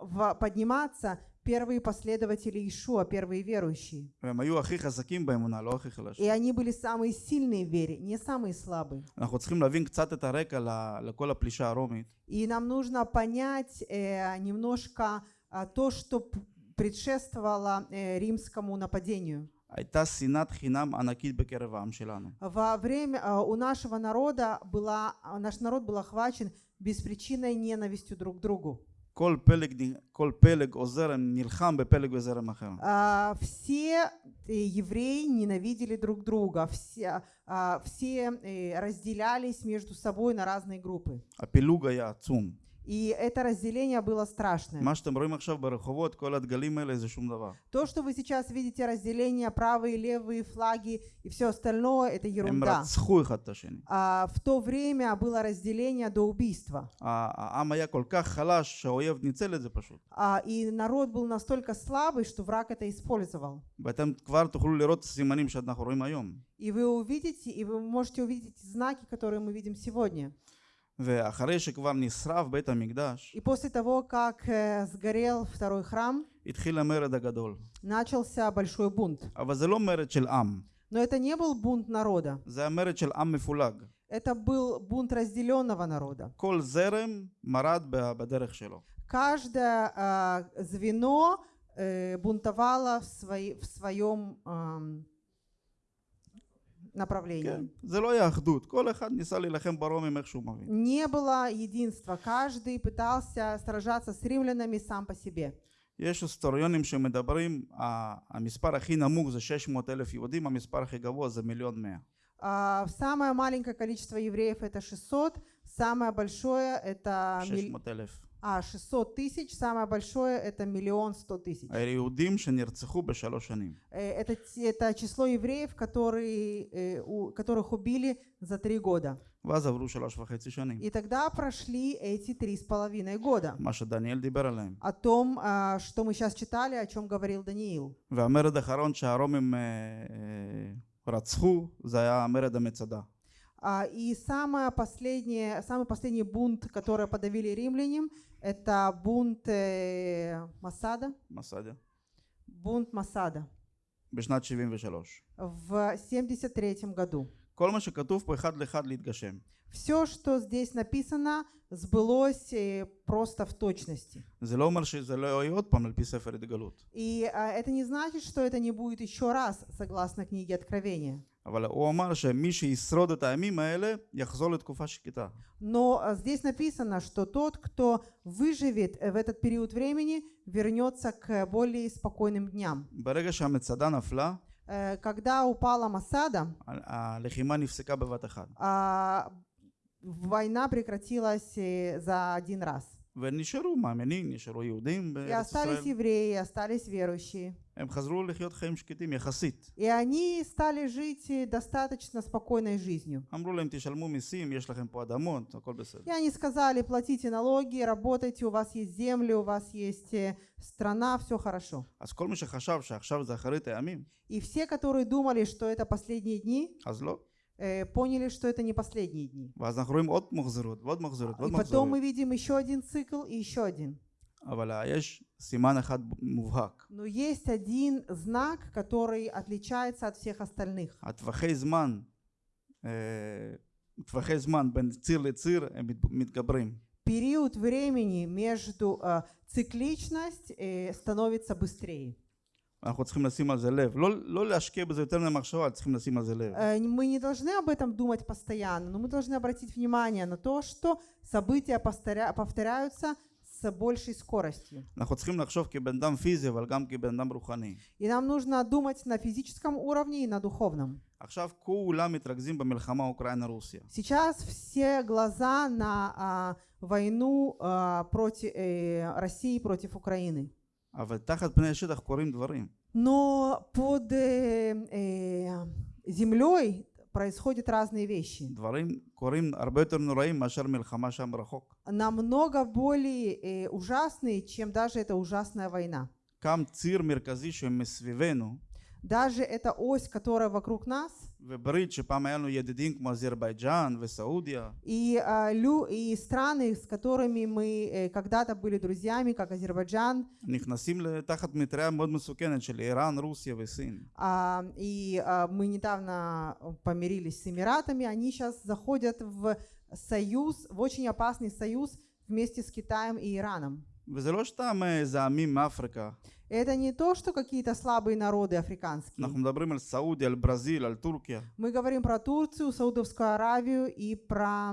в- подниматься первые последователи Ишуа, первые верующие. והם היו הכי חזקים באמונה, לא הכי חלשים. И они были самые сильные в вере, не самые слабые. אנחנו צריכים להבין קצת את הרקע ל- לכל הפלישה הרומית. И нам нужно понять э, немножко а, то, что п- предшествовало э, римскому нападению. הייתה שנאת חינם ענקית בקרב העם שלנו. Во время а, у нашего народа была, а, наш народ был охвачен беспричинной ненавистью друг к другу. כל פלג, נ- כל פלג או זרם נלחם בפלג וזרם אחר. А, Все э, евреи ненавидели друг друга, все, а, все э, разделялись между собой на разные группы. הפילוג היה עצום. И это разделение было страшное. То, что вы сейчас видите, разделение, правые, левые флаги и все остальное, это ерунда. А, в то время было разделение до убийства. А, и народ был настолько слабый, что враг это использовал. И вы увидите, и вы можете увидеть знаки, которые мы видим сегодня. ואחרי שכבר נשרף בית המקדש, И после того, как э, сгорел второй храм, התחיל המרד הגדול. начался большой бунт. אבל זה לא מרד של עם, Но это не был бунт народа, זה המרד של עם מפולג. это был бунт разделенного народа. כל זרם מרד ב- בדרך שלו. Каждое а, звено э, бунтовало в, свои- в своем ам, מבין. Не было единства, каждый пытался сражаться с римлянами сам по себе. יש היסטוריונים שמדברים, ה- המספר הכי נמוך זה 600 אלף יהודים, המספר הכי גבוה זה מיליון מאה. А, самое маленькое количество евреев это 600, самое большое это миль- 600 אלף. а, 600 тысяч, самое большое это миллион сто тысяч. היהודים שנרצחו בשלוש שנים. Э, Это, те- это число евреев, которые, э, у- которых убили за три года. ואז עברו שלוש וחצי שנים. И тогда прошли эти три с половиной года. מה שדניאל דיבר עליהם. О том, а, что мы сейчас читали, о чем говорил Даниил. והמרד האחרון שהרומים אה, אה, רצחו, זה היה המרד המצדה. А, И самое последнее, самый последний бунт, который подавили римляне, это бунт э, Масада. מסדה. Бунт Масада בשנת 73. в 73 году. כל מה שכתוב פה אחד לאחד להתגשם. Все, что здесь написано, сбылось э, просто в точности. זה לא אומר שזה לא יהיה עוד פעם על פי ספר התגלות. И а, это не значит, что это не будет еще раз, согласно книге Откровения. אבל הוא אמר שמי שישרוד את הימים האלה, יחזור לתקופה שקטה. Но а, здесь написано, что тот, кто выживет э, в этот период времени, вернется к более спокойным дням. ברגע שהמצדה נפלה, Э, Когда упала Масада, ה- הלחימה נפסקה בבת אחת. а, война прекратилась э, за один раз. ונשארו מאמינים, נשארו יהודים И בארץ остались ישראל. евреи, и остались верующие. הם חזרו לחיות חיים שקטים יחסית. И они стали жить э, достаточно спокойной жизнью. אמרו להם תשלמו מיסים, יש לכם פה אדמות, הכל בסדר. И они сказали, платите налоги, работайте, у вас есть земли, у вас есть э, страна, все хорошо. אז כל מי שחשב שעכשיו זה אחרית הימים, И все, которые думали, что это последние дни, אז לא. Э, поняли, что это не последние дни. А, и потом мы видим еще один цикл и еще один. Но есть один знак, который отличается от всех остальных. Период времени между а, цикличность э, становится быстрее. אנחנו צריכים לשים על זה לב. לא, לא להשקיע בזה יותר מדי מחשבה, צריכים לשים על זה לב. Э, Мы не должны об этом думать постоянно, но мы должны обратить внимание на то, что события повторя- повторяются с большей скоростью. אנחנו צריכים לחשוב כבן אדם פיזי, אבל גם כבן אדם רוחני. И нам нужно думать на физическом уровне и на духовном. עכשיו כולם מתרכזים במלחמה אוקראינה-רוסיה. Сейчас все глаза на а, войну а, против э, России против Украины. Но под э, э, землей происходят разные вещи. Намного более э, ужасные, чем даже эта ужасная война. Даже эта ось, которая вокруг нас, וברית שפעם היה לנו ידידים כמו אזרבייג'אן וסעודיה, и, а, лю, и страны, с которыми мы э, когда-то были друзьями, как Азербайджан, נכנסים תחת מטריה מאוד מסוכנת של איראן, רוסיה וסין. а, и а, мы недавно помирились с Эмиратами, они сейчас заходят в союз, в очень опасный союз вместе с Китаем и Ираном. וזה לא סתם איזה עמים מאפריקה, Это не то, что какие-то слабые народы африканские. אנחנו מדברים על סעודיה, על ברזיל, על טורקיה. Мы говорим про Турцию, Саудовскую Аравию и про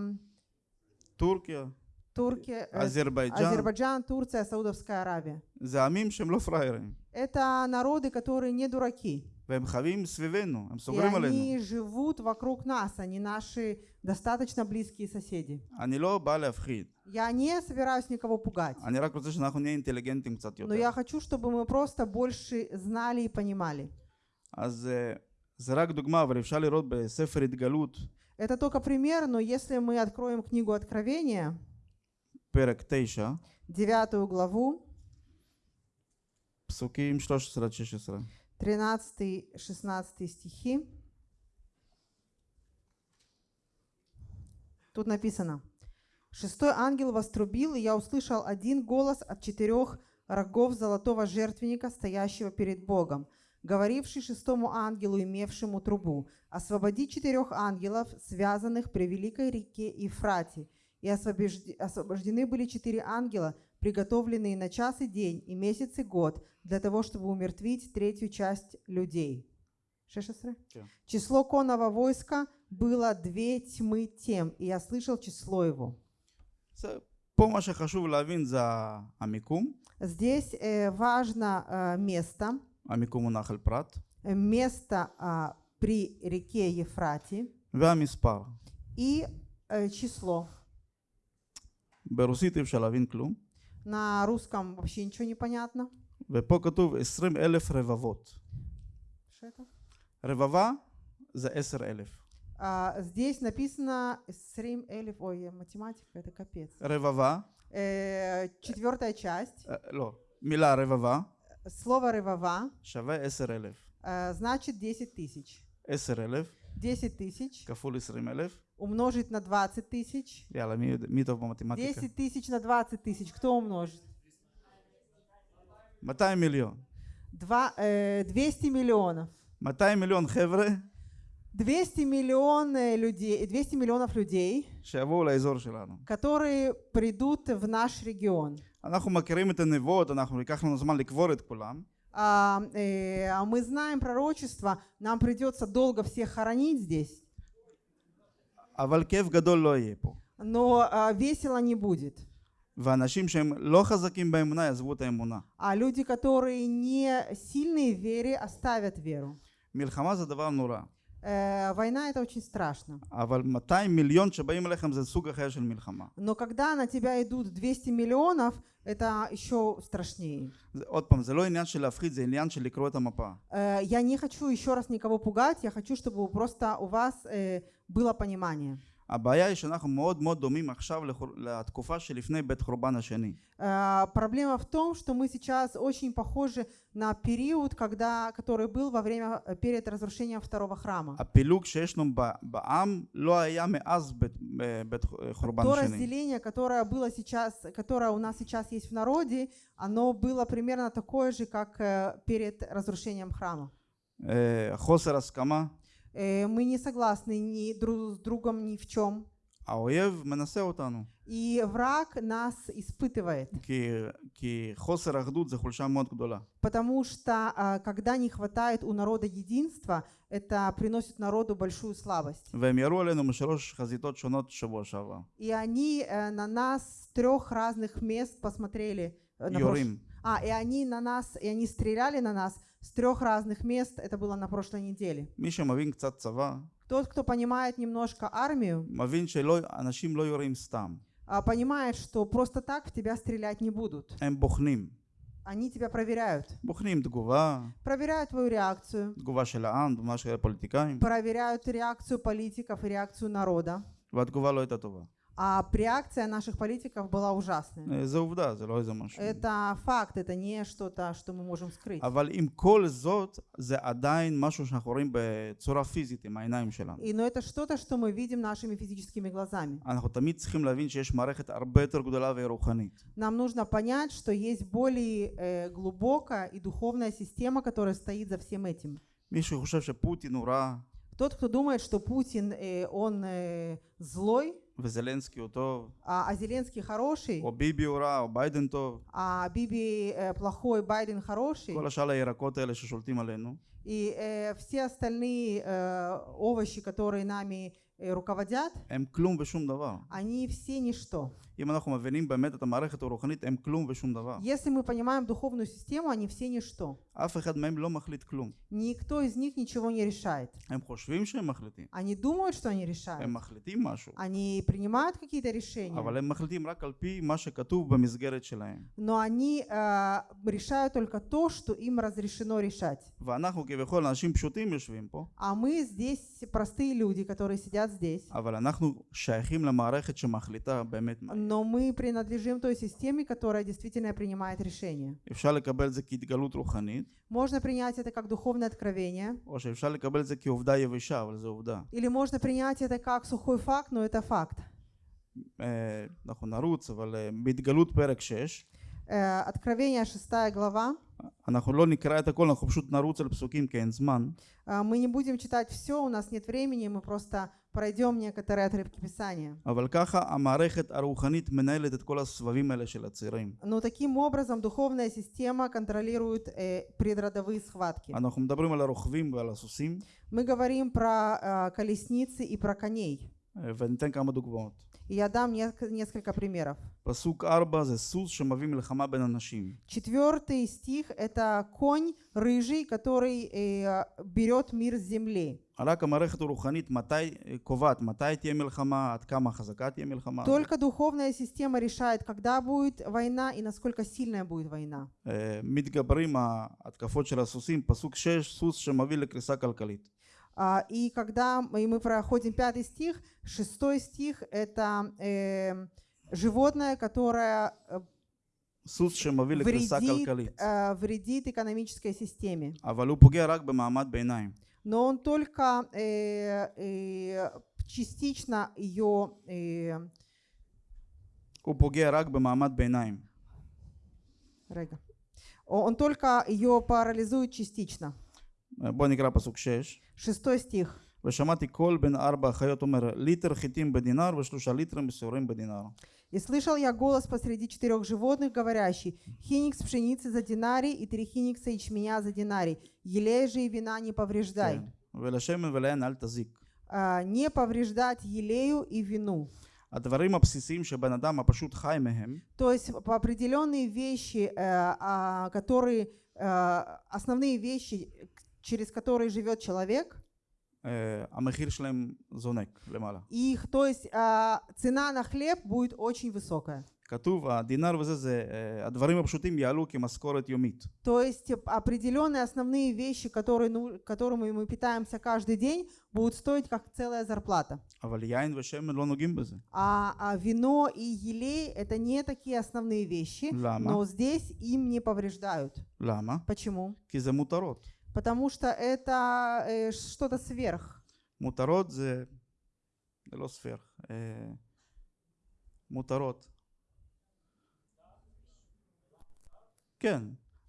טורקיה, Турки, э, אזרבייג'אן, Азербайджан, Турция, Саудовская Аравия. זה עמים שהם לא פראיירים. Это народы, которые не дураки. והם חיים סביבנו, הם И סוגרים עלינו. они живут вокруг нас, они наши достаточно близкие соседи. אני לא בא להפחיד, Я не собираюсь никого пугать, אני רק רוצה שאנחנו נהיה אינטליגנטים קצת но יותר. я хочу, чтобы мы просто больше знали и понимали. אז אה, זה רק דוגמה, אבל אפשר לראות בספר התגלות, Это только пример, но если мы откроем книгу Откровения, פרק 9, девятую главу, פסוקים 13 עד 16. 13-16 стихи, тут написано, «Шестой ангел вострубил, и я услышал один голос от четырех рогов золотого жертвенника, стоящего перед Богом, говоривший шестому ангелу, имевшему трубу, освободи четырех ангелов, связанных при великой реке Ефрате и освобождены были четыре ангела, приготовленные на час и день, и месяц, и год, для того, чтобы умертвить третью часть людей. Число конного войска было две тьмы тем, и я слышал число его. Здесь э, важно э, место. Э, место э, при реке Ефрате. И э, число. ברוסית אי אפשר להבין כלום, На русском вообще ничего не понятно. ופה כתוב 20 אלף רבבות. Что это? רבבה זה 10 אלף. А, здесь написано Срим Элиф, ой, математика, это капец. רבבה, Э, четвертая часть. אה, לא, מילה רבבה Слово рывова שווה 10 אלף. э, значит 10 тысяч. 10 אלף 10 тысяч כפול 20 אלף, умножить на 20 тысяч. Реально, mi, mi математике. 10 тысяч на 20 тысяч. Кто умножит? 200 миллион. Два, э, 200 миллионов. 200 миллион хевры. 200 миллион э, людей, 200 миллионов людей, которые придут в наш регион. А, э, а мы знаем пророчество, нам придется долго всех хоронить здесь. אבל כאב גדול לא יהיה פה. но а, весело не будет. ואנשים שהם לא חזקים באמונה יעזבו את האמונה. А люди, которые не сильные в вере, оставят веру. מלחמה זה דבר נורא, Э, война это очень страшно. אבל 200 מיליון שבאים אליכם זה סוג אחר של מלחמה. Но когда на тебя идут 200 миллионов, это еще страшнее. זה, עוד פעם, זה לא עניין של להפחיד, זה עניין של לקרוא את המפה. Э, Я не хочу еще раз никого пугать, я хочу, чтобы просто у вас э, было понимание. הבעיה היא שאנחנו מאוד מאוד דומים עכשיו לחור... לתקופה שלפני בית חורבן השני. Э, Проблема в том, что мы сейчас очень похожи на период, когда, который был во время, э, перед разрушением второго храма. הפילוג שישנו ב- בעם לא היה מאז בית, ב- בית חורבן То השני. разделение, которое было сейчас, которое у нас сейчас есть в народе, оно было примерно такое же, как э, перед разрушением храма. אה, חוסר הסכמה, Э, Мы не согласны ни друг с другом ни в чем. האויב מנסה אותנו, И враг нас испытывает, כי, כי חוסר אחדות זה חולשה מאוד גדולה. потому что а, когда не хватает у народа единства, это приносит народу большую слабость. והם ירו עלינו משלוש חזיתות שונות שבוע שעבר. И они э, на нас с трех разных мест посмотрели. э, на прош- יורים. А, и они на нас, и они стреляли на нас с трех разных мест. Это было на прошлой неделе. מי שמבין קצת צבא, Тот, кто понимает немножко армию, מבין שאנשים לא יורים סתם. а, понимает, что просто так в тебя стрелять не будут. הם בוחנים. Они тебя проверяют. בוחנים תגובה, Проверяют твою реакцию, תגובה של העם, תגובה של הפוליטיקאים, проверяют реакцию политиков и реакцию народа. והתגובה לא הייתה טובה. А реакция наших политиков была ужасная. אה, זה עובדה, זה לא איזה משהו. Это факт, это не что-то, что мы можем скрыть. אבל עם כל זאת, זה עדיין משהו שאנחנו רואים בצורה פיזית עם העיניים שלנו. И, но это что-то, что мы видим нашими физическими глазами. אנחנו תמיד צריכים להבין שיש מערכת הרבה יותר גדולה ורוחנית. Нам нужно понять, что есть более э, глубокая и духовная система, которая стоит за всем этим. מי שחושב שפוטין הוא רע Тот, кто думает, что Путин, э, он э, злой, וזלנסקי הוא טוב, а, а Зеленский хороший, או ביבי הוא רע, או ביידן טוב, а Биби э, плохой, Байден хороший, כל השאר הירקות האלה ששולטים עלינו, и э, все остальные э, овощи, которые нами э, руководят, הם כלום ושום דבר. они все ничто. אם אנחנו מבינים באמת את המערכת הרוחנית, הם כלום ושום דבר. Если мы понимаем духовную систему, они все ничто. אף אחד מהם לא מחליט כלום. Никто из них ничего не решает. הם חושבים שהם מחליטים. Они думают, что они решают. הם מחליטים משהו, Они принимают какие-то решения, אבל הם מחליטים רק על פי מה שכתוב במסגרת שלהם. но они э, решают только то, что им разрешено решать. ואנחנו כביכול אנשים פשוטים יושבים פה, А мы здесь простые люди, которые сидят здесь. אבל אנחנו שייכים למערכת שמחליטה באמת מה. Но мы принадлежим той системе, которая действительно принимает решения. אפשר לקבל את זה כהתגלות רוחנית, Можно принять это как духовное откровение, או שאפשר לקבל את זה כעובדה יבשה, אבל זו עובדה. или можно принять это как сухой факт, но это факт. אה, אנחנו נרוץ, אבל אה, בהתגלות פרק 6, Э, Откровение 6 глава. אנחנו לא נקרא את הכל, אנחנו פשוט נרוץ על פסוקים כי אין זמן. Э, Мы не будем читать все, у нас нет времени, мы просто пройдем некоторые отрывки Писания. אבל ככה המערכת הרוחנית מנהלת את כל הסבבים האלה של הצירים. Но таким образом духовная система контролирует э, предродовые схватки. אנחנו מדברים על הרוכבים ועל הסוסים, Мы говорим про э, колесницы и про коней. אה, וניתן כמה דוגמאות. И я дам неск- несколько примеров. פסוק 4 זה סוס שמביא מלחמה בין אנשים. Четвертый стих – это конь рыжий, который э, берет мир с земли. רק המערכת הרוחנית מתי, אה, קובעת מתי תהיה מלחמה, עד כמה חזקה תהיה מלחמה. Только духовная система решает, когда будет война и насколько сильная будет война. אה, מתגברים ההתקפות של הסוסים, פסוק 6, סוס שמביא לקריסה כלכלית. А, И когда мы и мы проходим пятый стих, шестой стих – это э, животное, которое э, סוס שמביא לקריסה вредит, כלכלית. э, вредит экономической системе. אבל הוא פוגע רק במעמד ביניים. Но он только э, э, частично ее э, הוא פוגע רק במעמד ביניים. רגע. он только ее парализует частично. אה, בוא נקרא פסוק 6. Шестой стих. ושמעתי קול בין ארבע החיות אומר ליטר חיטים בדינר ושלושה ליטרים בשעורים בדינר. «И слышал я голос посреди четырех животных, говорящий, хиникс пшеницы за динарий и три хиникса ячменя за динарий, елея же и вина не повреждай». כן. ולשמן וליין אל תזיק. А, не повреждать елею и вину. הדברים הבסיסיים שבן אדם הפשוט חי מהם, То есть по определенные вещи, э, а, которые, э, основные вещи, к- через которые живет человек, אה, המחיר שלהם זונק למעלה. их, то есть а, цена на хлеб будет очень высокая. כתוב הדינר וזה זה אה, הדברים הפשוטים יעלו כמשכורת יומית. То есть определенные основные вещи, которые, ну, которыми мы питаемся каждый день, будут стоить как целая зарплата. אבל יין ושמן לא נוגעים בזה. А, а вино и елей это не такие основные вещи, למה? но здесь им не повреждают. למה? Почему? כי זה מותרות. Потому что это э, что-то сверх. מותרות זה... זה לא ספייר. אה, מותרות. כן,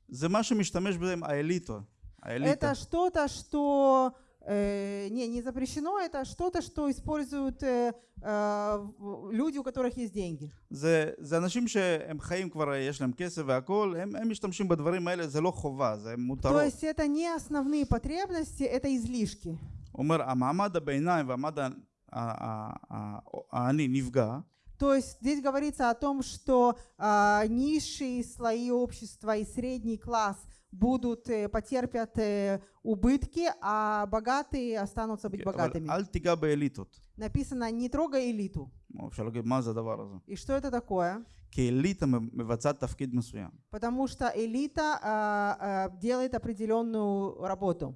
זה מה שמשתמש בהם האליטה. האליטה. Это что-то, что э, не, не запрещено, это что-то, что используют э, э, в- люди, у которых есть деньги. זה, זה אנשים שהם חיים כבר, יש להם כסף והכול, הם, הם משתמשים בדברים האלה, זה לא חובה, זה То מותרות. есть это не основные потребности, это излишки. הוא אומר, המעמד הביניים והמעמד ה- ה- ה- ה- העני נפגע, То есть здесь говорится о том, что а, низшие слои общества и средний класс будут, э, потерпят э, убытки, а богатые останутся быть богатыми. Написано, не трогай элиту. И что это такое? Потому что элита а, а, делает определенную работу.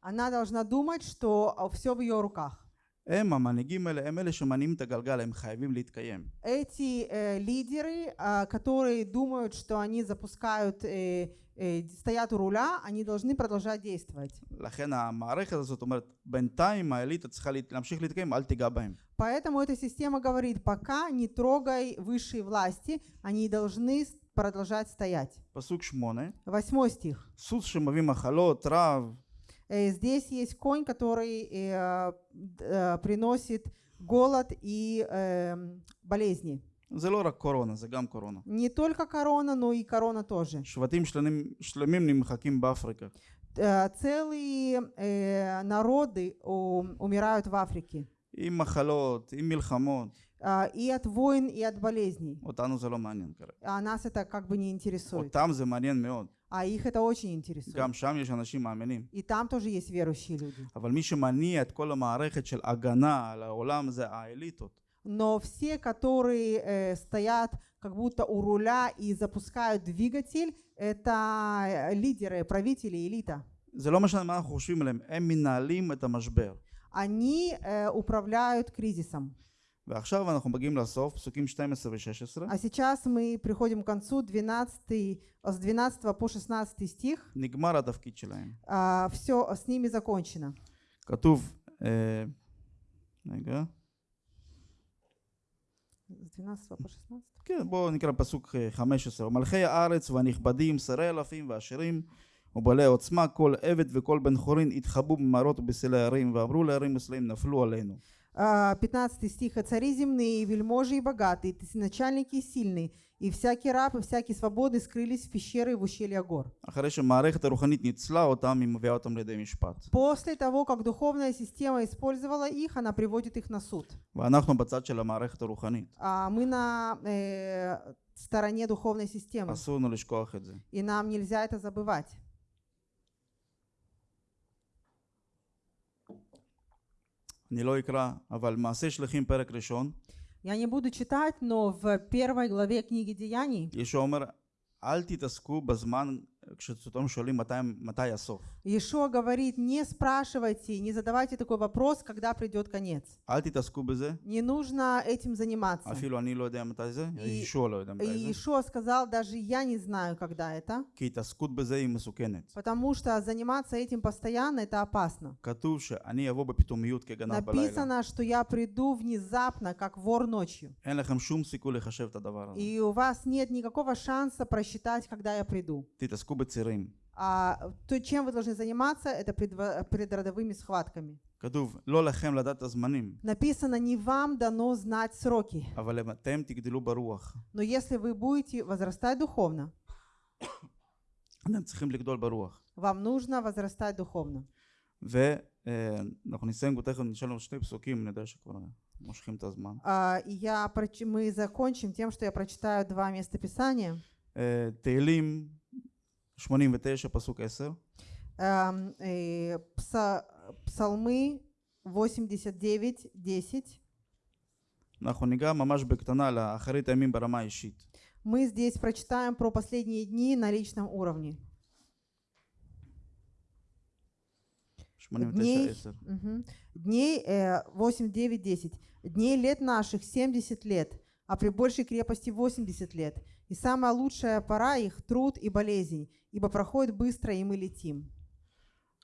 Она должна думать, что а, все в ее руках. הם, המנהיגים האלה, הם אלה שמניעים את הגלגל, הם חייבים להתקיים. Эти э, лидеры, а, которые думают, что они запускают, э, э, стоят у руля, они должны продолжать действовать. לכן המערכת הזאת אומרת, בינתיים האליטה צריכה להת- להמשיך להתקיים, אל תיגע בהם. Поэтому эта система говорит, пока не трогай высшие власти, они должны с- продолжать стоять. פסוק שמונה, Восьмой стих. סוס שמביא מחלות, רעב, Э, Здесь есть конь, который э, д- э, приносит голод и эм, болезни. זה לא רק קורונה, זה גם קורונה. Не только корона, но и корона тоже. שבטים שלמים, שלמים נמחקים באפריקה. Э, Целые э, народы у- умирают в Африке. עם מחלות, עם מלחמות. А, И от войн, и от болезней. אותנו זה לא מעניין כרגע. А нас это как бы не интересует. אותם זה מעניין מאוד. А их это очень интересует. גם שם יש אנשים מאמינים. И там тоже есть верующие люди. אבל מי שמניע את כל המערכת של הגנה על העולם זה האליטות. Но все, которые э, стоят как будто у руля и запускают двигатель, это э, лидеры, правители, элита. זה לא משנה מה אנחנו חושבים עליהם, הם מנהלים את המשבר. Они э, управляют кризисом. ועכשיו אנחנו מגיעים לסוף, פסוקים 12 ו-16. А сейчас мы приходим к концу 12, с 12 по 16 стих. נגמר התפקיד שלהם. все с ними закончено. כתוב, אה, רגע, С 12 по 16. כן, בואו נקרא פסוק אה, 15. מלכי הארץ והנכבדים, שרי אלפים ועשירים ובעלי עוצמה, כל עבד וכל בן חורין התחבאו במערות ובסלעי הערים, ואמרו לערים מסלעים נפלו עלינו. А, 15 стиха «Цари земные, и вельможи, и богатые, и начальники, и сильные, и всякий раб, и всякий свободный скрылись в пещеры и в ущелья гор». После того, как духовная система использовала их, она приводит их на суд. А мы на э, стороне духовной системы. И нам нельзя это забывать. אני לא אקרא, אבל מעשה שליחים פרק ראשון, Я не буду читать, но в первой главе книги Деяний ישוע אומר, אל תתעסקו בזמן Ишо говорит, не спрашивайте, не задавайте такой вопрос, когда придет конец. Не нужно этим заниматься. И, и Ишо сказал, даже я не знаю, когда это. Потому что заниматься этим постоянно, это опасно. Написано, что я приду внезапно, как вор ночью. И у вас нет никакого шанса просчитать, когда я приду תתעסקו בצירים. А то, чем вы должны заниматься, это предво- предродовыми схватками. כתוב, לא לכם לדעת את הזמנים, Написано, не вам дано знать сроки. אבל אתם תגדלו ברוח. Но если вы будете возрастать духовно, אתם צריכים לגדול ברוח. вам нужно возрастать духовно. ואנחנו נסיים תכף, נשאל לנו שני פסוקים, אני יודע שכבר מושכים את הזמן. А, и я, проч- мы закончим тем, что я прочитаю два местописания. אה, תהילים 89 פסוק 10, Эм, э, пса- Псалмы 89, 10. אנחנו ניגע ממש בקטנה לאחרית הימים ברמה האישית. Мы здесь прочитаем про последние дни на личном уровне. 89 Дней, 10. мгм. Дней э, 8, 9, 10. Дней лет наших 70 лет, а при большей крепости 80 лет. И самая лучшая пора их – труд и болезнь, ибо проходит быстро, и мы летим.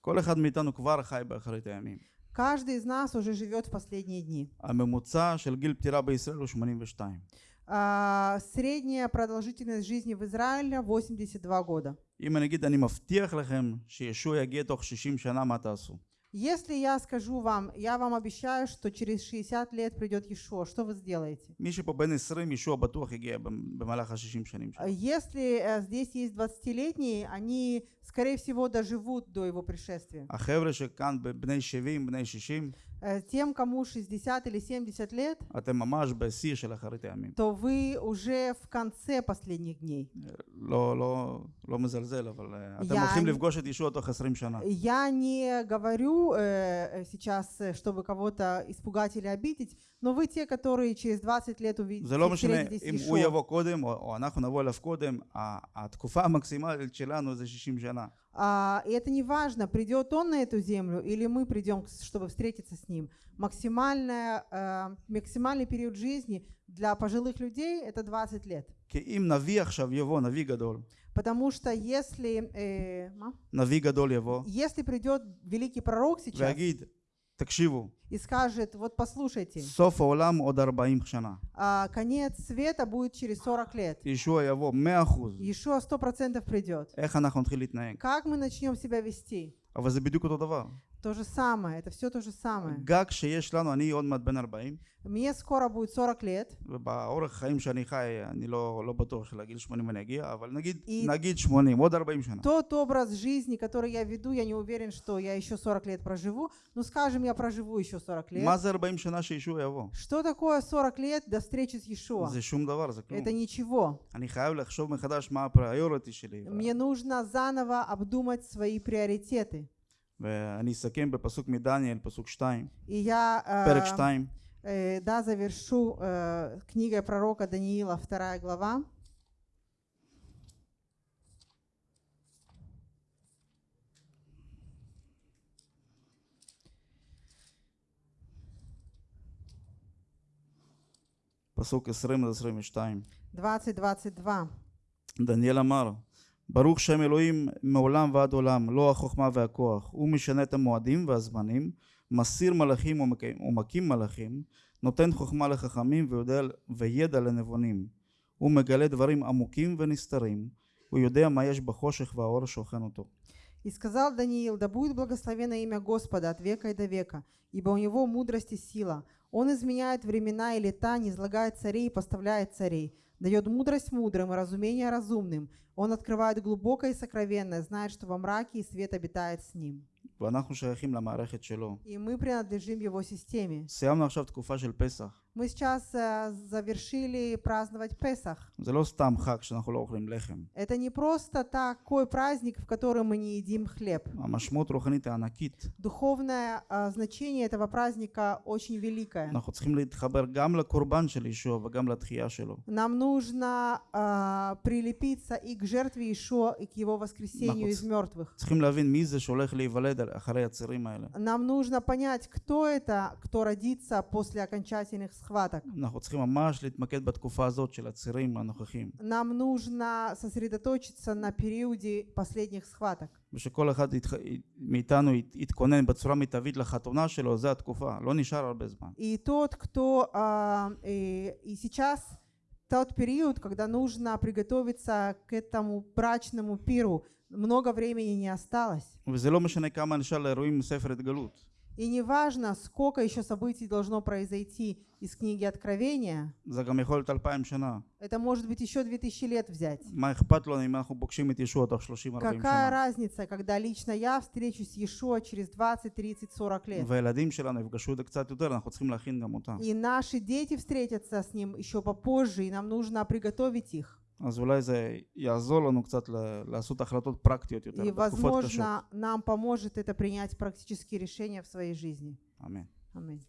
כל אחד מאיתנו כבר חי באחרית הימים. Каждый из нас уже живет в последние дни. הממוצע של גיל פטירה בישראל הוא 82. А, средняя продолжительность жизни в Израиле 82 года. אם אני אגיד, אני מבטיח לכם שישוע יגיע תוך 60 שנה, מה תעשו? если я скажу вам, я вам обещаю, что через 60 лет придет еще, что вы сделаете? Если э, здесь есть 20-летние, они, скорее всего, доживут до его пришествия. החבר'ה שכאן בני 70, בני 60, Э, Тем, кому 60 или 70 лет, אתם ממש בשיא של אחרית הימים. то вы уже в конце последних дней. לא, לא, לא מזלזל, אבל אה, אתם Я הולכים не- לפגוש את ישוע תוך 20 שנה. Я не говорю э, э, сейчас, э, чтобы кого-то испугать или обидеть, но вы те, которые через 20 лет увидите, זה לא משנה встретитесь אם с הוא Иешуа. יבוא קודם או, או אנחנו נבוא אליו קודם, ה- התקופה המקסימלית שלנו זה 60 שנה. А, и это не важно, придет он на эту землю или мы придем, чтобы встретиться с ним. Максимальная, э, максимальный период жизни для пожилых людей – это 20 лет. Потому что если... Э, если придет великий пророк сейчас תקשיבו, и скажет, вот послушайте, סוף העולם עוד 40 שנה. а, конец света будет через 40 лет. ישוע יבוא 100%. Еще 100% придет. איך אנחנו נתחיל להתנהג? Как мы начнем себя вести? אבל זה בדיוק אותו דבר. То же самое, это все то же самое. גג שיש לנו, אני עוד מעט בן 40, Мне скоро будет 40 лет, ובאורך החיים שאני חי, אני לא, לא בטוח שלגיל 80 אני אגיע, אבל נגיד, И- נגיד 80, עוד 40 שנה. Тот образ жизни, который я веду, я не уверен, что я еще 40 лет проживу. Ну, скажем, я проживу еще 40 лет. מה זה 40 שנה שישוע יבוא? Что такое 40 лет до встречи с Иешуа? זה שום דבר, זה כלום. Это ничего. אני חייב לחשוב מחדש מה הפריוריטי שלי. Мне нужно заново обдумать свои приоритеты. ואני אסכם בפסוק מדניאל, פסוק 2, И я פרק э, 2, э, да, завершу э, книгой пророка Даниила, вторая глава. פסוק 20 עד 22. 20-22. דניאל אמר, ברוך שם אלוהים מעולם ועד עולם, לא החוכמה והכוח. הוא משנה את המועדים והזמנים, מסיר מלאכים ומק- ומקים מלאכים, נותן חוכמה לחכמים ויודע, וידע לנבונים. הוא מגלה דברים עמוקים ונסתרים, הוא יודע מה יש בחושך והאור שוכן אותו. И сказал Даниил, да будет благословено имя Господа от века и до века, ибо у него мудрость и сила. Он изменяет времена и лета, не излагает царей и поставляет царей, дает мудрость мудрым и разумение разумным. Он открывает глубокое и сокровенное, знает, что во мраке и свет обитает с ним. ואנחנו שייכים למערכת שלו. И мы принадлежим его системе. סיימנו עכשיו תקופה של פסח. Мы сейчас э, завершили праздновать Песах. Это не просто такой праздник, в котором мы не едим хлеб. Духовное э, значение этого праздника очень великое. Нам нужно э, прилепиться и к жертве Ишуа, и к его воскресению из мертвых. Нам нужно понять, кто это, кто родится после окончательных схваток. אנחנו צריכים ממש להתמקד בתקופה הזאת של הצירים הנוכחים. Нам нужно сосредоточиться на периоде последних схваток. ושכל אחד יתח... מאיתנו ית- יתכונן בצורה מיטבית לחתונה שלו, זה התקופה. לא נשאר הרבה זמן. И тот, кто а, э, и сейчас тот период, когда нужно приготовиться к этому брачному пиру, много времени не осталось. וזה לא משנה כמה נשאר לאירועים מספר התגלות. И неважно, сколько еще событий должно произойти из книги Откровения. Это может быть еще 2000 лет взять. Какая разница, когда лично я встречусь с Иешуа через 20, 30, 40 лет. И наши дети встретятся с ним еще попозже, и нам нужно приготовить их. אז אולי זה יעזור לנו קצת ל- לעשות החלטות פרקטיות יותר И, בתקופות קשות. возможно, нам поможет это принять практические решения в своей жизни. אמן. Аминь.